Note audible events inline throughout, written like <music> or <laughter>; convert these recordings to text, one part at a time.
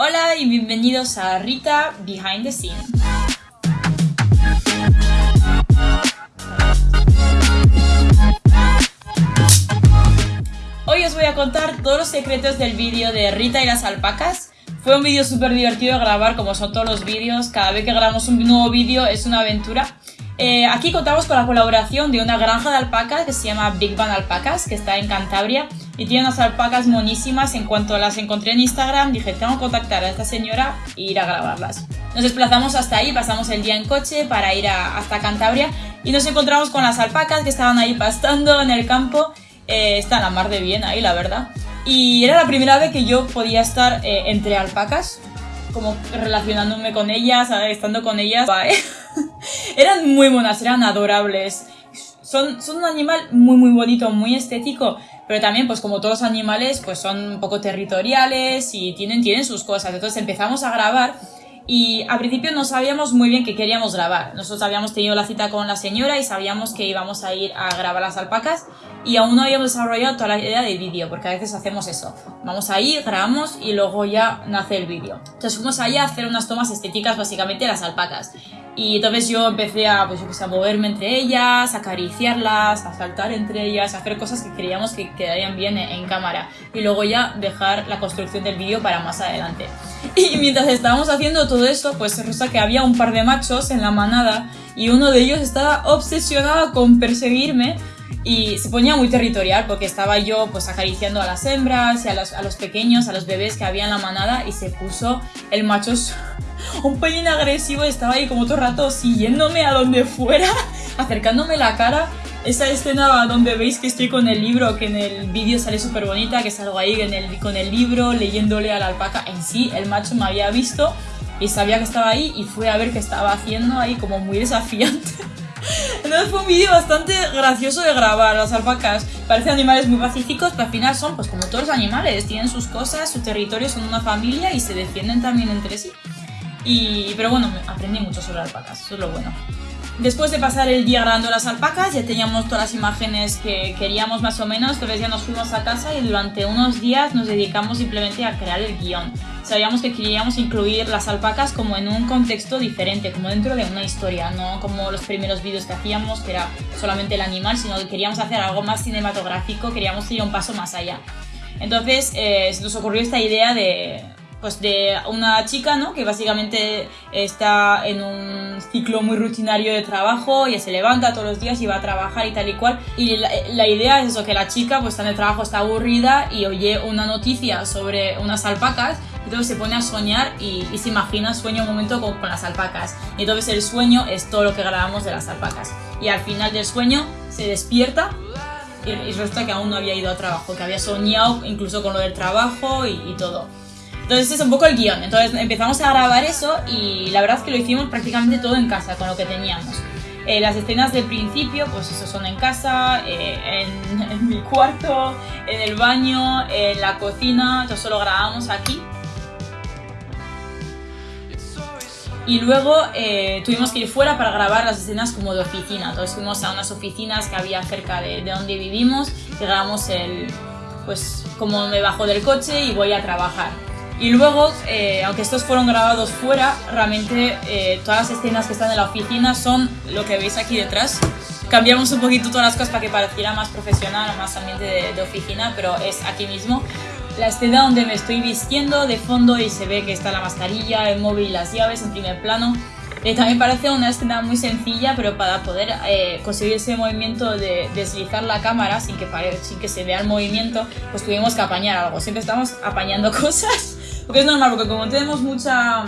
Hola y bienvenidos a Rita Behind the Scene. Hoy os voy a contar todos los secretos del vídeo de Rita y las alpacas. Fue un vídeo súper divertido de grabar, como son todos los vídeos. Cada vez que grabamos un nuevo vídeo es una aventura. Eh, aquí contamos con la colaboración de una granja de alpacas que se llama Big Bang Alpacas, que está en Cantabria y tiene unas alpacas monísimas. En cuanto las encontré en Instagram, dije, tengo que contactar a esta señora e ir a grabarlas. Nos desplazamos hasta ahí, pasamos el día en coche para ir hasta Cantabria y nos encontramos con las alpacas que estaban ahí pastando en el campo. Eh, está la mar de bien ahí, la verdad. Y era la primera vez que yo podía estar eh, entre alpacas, como relacionándome con ellas, estando con ellas. <laughs> eran muy buenas, eran adorables. Son, son un animal muy muy bonito, muy estético, pero también pues como todos los animales pues son un poco territoriales y tienen, tienen sus cosas. Entonces empezamos a grabar y al principio no sabíamos muy bien qué queríamos grabar. Nosotros habíamos tenido la cita con la señora y sabíamos que íbamos a ir a grabar las alpacas y aún no habíamos desarrollado toda la idea del vídeo, porque a veces hacemos eso. Vamos ahí, grabamos y luego ya nace el vídeo. Entonces fuimos ahí a hacer unas tomas estéticas básicamente de las alpacas. Y entonces yo empecé a, pues, a moverme entre ellas, a acariciarlas, a saltar entre ellas, a hacer cosas que creíamos que quedarían bien en, cámara. Y luego ya dejar la construcción del vídeo para más adelante. <laughs> Y mientras estábamos haciendo todo esto, pues resulta que había un par de machos en la manada y uno de ellos estaba obsesionado con perseguirme y se ponía muy territorial porque estaba yo pues acariciando a las hembras y a los, a los pequeños, a los bebés que había en la manada y se puso el macho <laughs> un pelín agresivo, estaba ahí como todo el rato siguiéndome a donde fuera, <laughs> acercándome la cara. Esa escena donde veis que estoy con el libro, que en el vídeo sale súper bonita, que salgo ahí en el, con el libro leyéndole a la alpaca. En sí, el macho me había visto y sabía que estaba ahí y fue a ver qué estaba haciendo ahí como muy desafiante. <laughs> Entonces fue un vídeo bastante gracioso de grabar. Las alpacas parecen animales muy pacíficos, pero al final son pues como todos los animales. Tienen sus cosas, su territorio, son una familia y se defienden también entre sí. Y, pero bueno, aprendí mucho sobre alpacas, eso es lo bueno. Después de pasar el día grabando las alpacas, ya teníamos todas las imágenes que queríamos más o menos, entonces ya nos fuimos a casa y durante unos días nos dedicamos simplemente a crear el guion. Sabíamos que queríamos incluir las alpacas como en un contexto diferente, como dentro de una historia, no como los primeros vídeos que hacíamos, que era solamente el animal, sino que queríamos hacer algo más cinematográfico, queríamos ir un paso más allá. Entonces eh, nos ocurrió esta idea de pues de una chica, ¿no? Que básicamente está en un ciclo muy rutinario de trabajo, y se levanta todos los días y va a trabajar y tal y cual. Y la, idea es eso, que la chica pues está en el trabajo, está aburrida y oye una noticia sobre unas alpacas y entonces se pone a soñar y, se imagina, sueña un momento con, con, las alpacas. Y entonces el sueño es todo lo que grabamos de las alpacas. Y al final del sueño se despierta y, resulta que aún no había ido a trabajo, que había soñado incluso con lo del trabajo y, y todo. Entonces es un poco el guion. Entonces empezamos a grabar eso y la verdad es que lo hicimos prácticamente todo en casa con lo que teníamos. Eh, las escenas del principio, pues eso son en casa, eh, en, <laughs> mi cuarto, en el baño, en la cocina, todo solo grabamos aquí. Y luego eh, tuvimos que ir fuera para grabar las escenas como de oficina. Entonces fuimos a unas oficinas que había cerca de, de donde vivimos y grabamos el, pues como me bajo del coche y voy a trabajar. Y luego, eh, aunque estos fueron grabados fuera, realmente eh, todas las escenas que están en la oficina son lo que veis aquí detrás. Cambiamos un poquito todas las cosas para que pareciera más profesional, más ambiente de, oficina, pero es aquí mismo. La escena donde me estoy vistiendo de fondo y se ve que está la mascarilla, el móvil y las llaves en primer plano. Eh, también parece una escena muy sencilla, pero para poder conseguir ese movimiento de deslizar la cámara sin que, sin que se vea el movimiento, pues tuvimos que apañar algo. Siempre estamos apañando <laughs> cosas porque es normal, porque como tenemos mucha,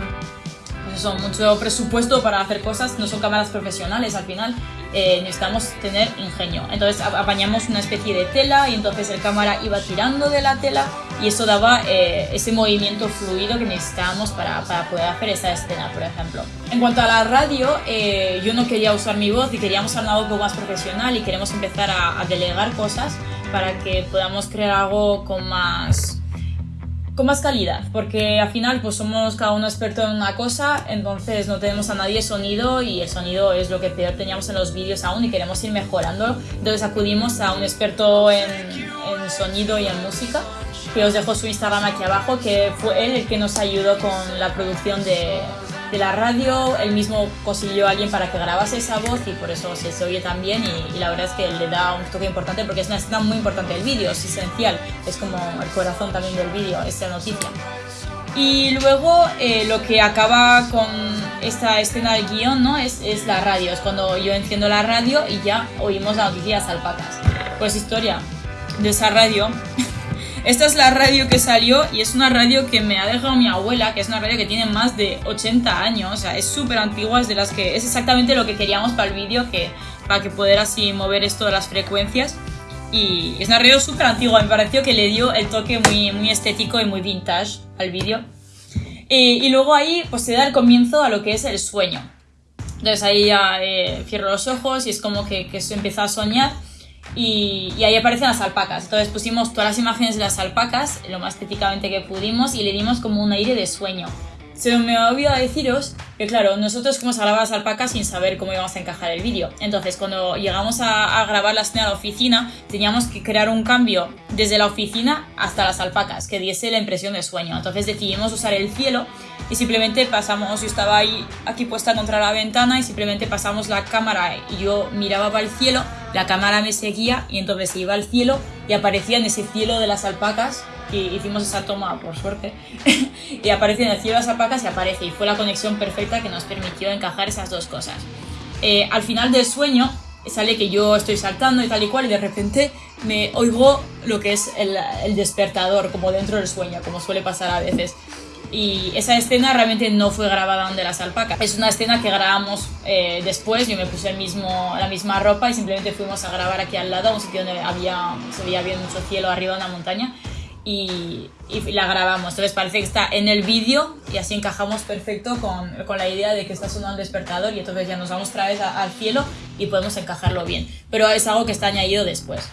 pues mucho presupuesto para hacer cosas, no son cámaras profesionales al final, eh, necesitamos tener ingenio. Entonces apañamos una especie de tela y entonces el cámara iba tirando de la tela y eso daba eh, ese movimiento fluido que necesitábamos para, para, poder hacer esa escena, por ejemplo. En cuanto a la radio, eh, yo no quería usar mi voz y queríamos hacer algo más profesional y queremos empezar a, a delegar cosas para que podamos crear algo con más con más calidad, porque al final pues somos cada uno experto en una cosa, entonces no tenemos a nadie sonido y el sonido es lo que peor teníamos en los vídeos aún y queremos ir mejorando, entonces acudimos a un experto en, en sonido y en música que os dejo su Instagram aquí abajo, que fue él el que nos ayudó con la producción de, de la radio, él mismo consiguió a alguien para que grabase esa voz y por eso se, oye tan bien y, la verdad es que le da un toque importante porque es una escena muy importante del vídeo, es esencial, es como el corazón también del vídeo, esta noticia. Y luego eh, lo que acaba con esta escena del guion ¿no? es, es la radio, es cuando yo enciendo la radio y ya oímos las noticias alpacas. Pues historia de esa radio esta es la radio que salió y es una radio que me ha dejado mi abuela, que es una radio que tiene más de 80 años, o sea, es súper antigua, es de las que es exactamente lo que queríamos para el vídeo, que, para que poder así mover esto de las frecuencias. Y es una radio súper antigua, me pareció que le dio el toque muy, muy estético y muy vintage al vídeo. Y, luego ahí pues se da el comienzo a lo que es el sueño. Entonces ahí ya eh, cierro los ojos y es como que, que se empieza a soñar y, ahí aparecen las alpacas. Entonces pusimos todas las imágenes de las alpacas, lo más estéticamente que pudimos, y le dimos como un aire de sueño. Se me ha olvidado deciros que, claro, nosotros fuimos a las alpacas sin saber cómo íbamos a encajar el vídeo. Entonces, cuando llegamos a, grabar la escena de la oficina, teníamos que crear un cambio desde la oficina hasta las alpacas, que diese la impresión de sueño. Entonces decidimos usar el cielo y simplemente pasamos, yo estaba ahí aquí puesta contra la ventana y simplemente pasamos la cámara y yo miraba para el cielo, la cámara me seguía y entonces iba al cielo y aparecía en ese cielo de las alpacas y hicimos esa toma por suerte <laughs> y aparece en el cielo de las alpacas y aparece y fue la conexión perfecta que nos permitió encajar esas dos cosas. Eh, al final del sueño sale que yo estoy saltando y tal y cual y de repente me oigo lo que es el, el despertador como dentro del sueño como suele pasar a veces y esa escena realmente no fue grabada donde las alpacas. Es una escena que grabamos eh, después, yo me puse el mismo, la misma ropa y simplemente fuimos a grabar aquí al lado, un sitio donde había, se veía bien mucho cielo arriba de una montaña y, y, la grabamos. Entonces parece que está en el vídeo y así encajamos perfecto con, con, la idea de que está sonando el despertador y entonces ya nos vamos otra vez al cielo y podemos encajarlo bien. Pero es algo que está añadido después.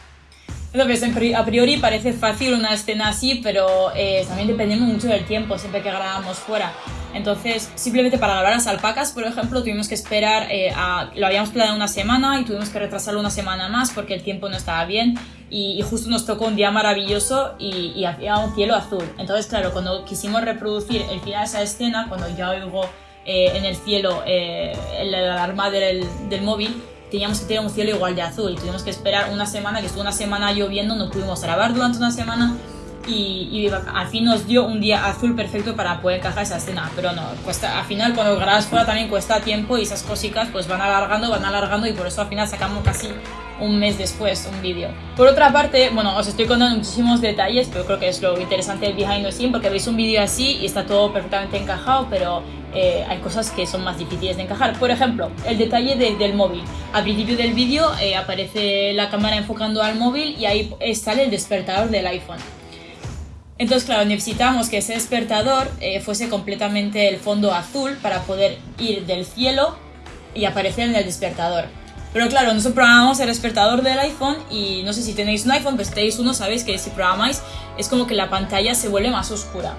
Entonces, a priori parece fácil una escena así, pero eh, también dependemos mucho del tiempo, siempre que grabamos fuera. Entonces, simplemente para grabar las alpacas, por ejemplo, tuvimos que esperar, eh, a, lo habíamos planeado una semana y tuvimos que retrasarlo una semana más porque el tiempo no estaba bien y, justo nos tocó un día maravilloso y, y, había un cielo azul. Entonces, claro, cuando quisimos reproducir el final de esa escena, cuando ya oigo eh, en el cielo la alarma del, del móvil, teníamos que tener un cielo igual de azul. Y tuvimos que esperar una semana, que estuvo una semana lloviendo, no pudimos grabar durante una semana. Y, al fin nos dio un día azul perfecto para poder encajar esa escena, pero no, cuesta, al final cuando grabas fuera también cuesta tiempo y esas cositas pues van alargando, van alargando y por eso al final sacamos casi un mes después un vídeo. Por otra parte, bueno, os estoy contando muchísimos detalles, pero creo que es lo interesante del behind the scene porque veis un vídeo así y está todo perfectamente encajado, pero eh, hay cosas que son más difíciles de encajar. Por ejemplo, el detalle del móvil. Al principio del vídeo eh, aparece la cámara enfocando al móvil y ahí sale el despertador del iPhone. Entonces, claro, necesitamos que ese despertador eh, fuese completamente el fondo azul para poder ir del cielo y aparecer en el despertador. Pero claro, nosotros programamos el despertador del iPhone y no sé si tenéis un iPhone, pues tenéis uno, sabéis que si programáis es como que la pantalla se vuelve más oscura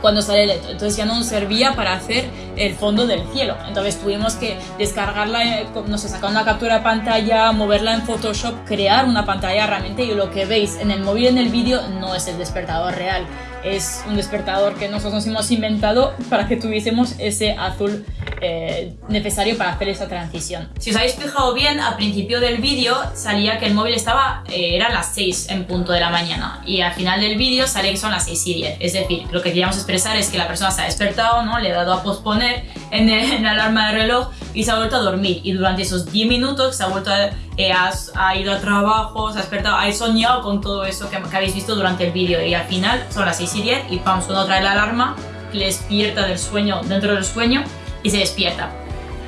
cuando sale el Entonces ya no nos servía para hacer el fondo del cielo. Entonces tuvimos que descargarla, eh, no sé, sacar una captura de pantalla, moverla en Photoshop, crear una pantalla realmente y lo que veis en el móvil en el vídeo no es el despertador real. Es un despertador que nosotros nos hemos inventado para que tuviésemos ese azul eh, necesario para hacer esa transición. Si os habéis fijado bien, al principio del vídeo salía que el móvil estaba, eh, las 6 en punto de la mañana y al final del vídeo sale que son las 6 y 10. Es decir, lo que queríamos expresar es que la persona se ha despertado, ¿no? le ha dado a posponer en, el, la alarma de reloj y se ha vuelto a dormir y durante esos 10 minutos se ha vuelto a, eh, ha, ido a trabajo, se ha despertado, ha soñado con todo eso que, habéis visto durante el vídeo y al final son las 6 y 10 y pam, suena otra vez la alarma, le despierta del sueño, dentro del sueño y se despierta.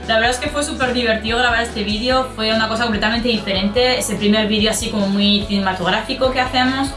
La verdad es que fue súper divertido grabar este vídeo, fue una cosa completamente diferente, es el primer vídeo así como muy cinematográfico que hacemos.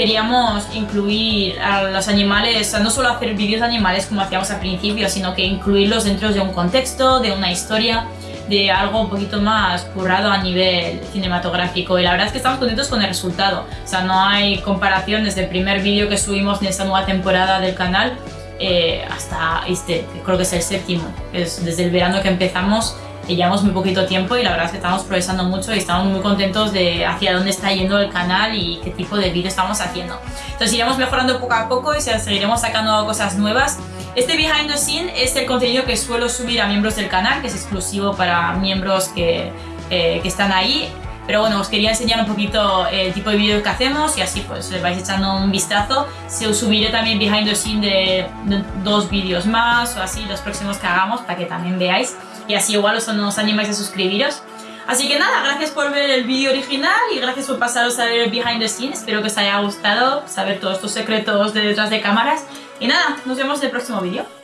Queríamos incluir a los animales, no solo hacer vídeos de animales como hacíamos al principio, sino que incluirlos dentro de un contexto, de una historia, de algo un poquito más currado a nivel cinematográfico y la verdad es que estamos contentos con el resultado. O sea, no hay comparación desde el primer vídeo que subimos en esta nueva temporada del canal eh, hasta este, creo que es el séptimo. Es desde el verano que empezamos que llevamos muy poquito tiempo y la verdad es que estamos progresando mucho y estamos muy contentos de hacia dónde está yendo el canal y qué tipo de vídeo estamos haciendo. Entonces iremos mejorando poco a poco y seguiremos sacando cosas nuevas. Este behind the scene es el contenido que suelo subir a miembros del canal, que es exclusivo para miembros que, eh, que están ahí. Pero bueno, os quería enseñar un poquito el tipo de vídeo que hacemos y así pues vais echando un vistazo. Se os subiré también behind the scene de dos vídeos más o así los próximos que hagamos para que también veáis y así igual os, os animáis a suscribiros. Así que nada, gracias por ver el vídeo original y gracias por pasaros a ver el behind the scenes. Espero que os haya gustado saber todos estos secretos de detrás de cámaras. Y nada, nos vemos en el próximo vídeo.